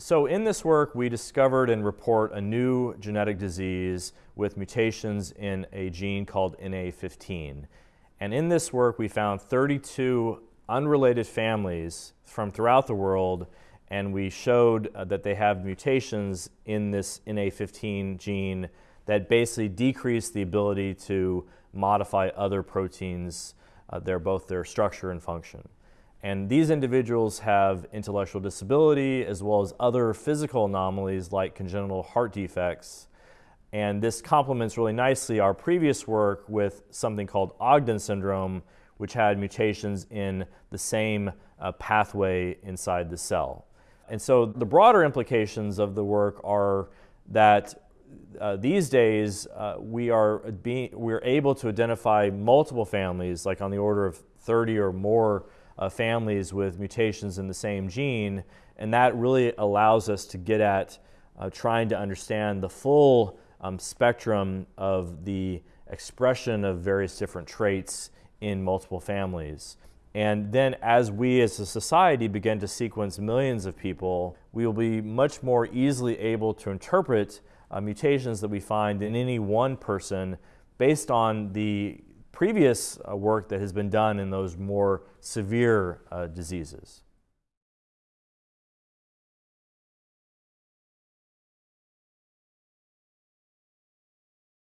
So in this work, we discovered and report a new genetic disease with mutations in a gene called NAA15. And in this work, we found 32 unrelated families from throughout the world, and we showed uh, that they have mutations in this NAA15 gene that basically decrease the ability to modify other proteins, uh, their, both their structure and function. And these individuals have intellectual disability as well as other physical anomalies like congenital heart defects. And this complements really nicely our previous work with something called Ogden syndrome, which had mutations in the same uh, pathway inside the cell. And so the broader implications of the work are that uh, these days uh, we are being, we're able to identify multiple families, like on the order of 30 or more uh, families with mutations in the same gene, and that really allows us to get at uh, trying to understand the full um, spectrum of the expression of various different traits in multiple families. And then as we as a society begin to sequence millions of people, we will be much more easily able to interpret uh, mutations that we find in any one person based on the previous uh, work that has been done in those more severe uh, diseases.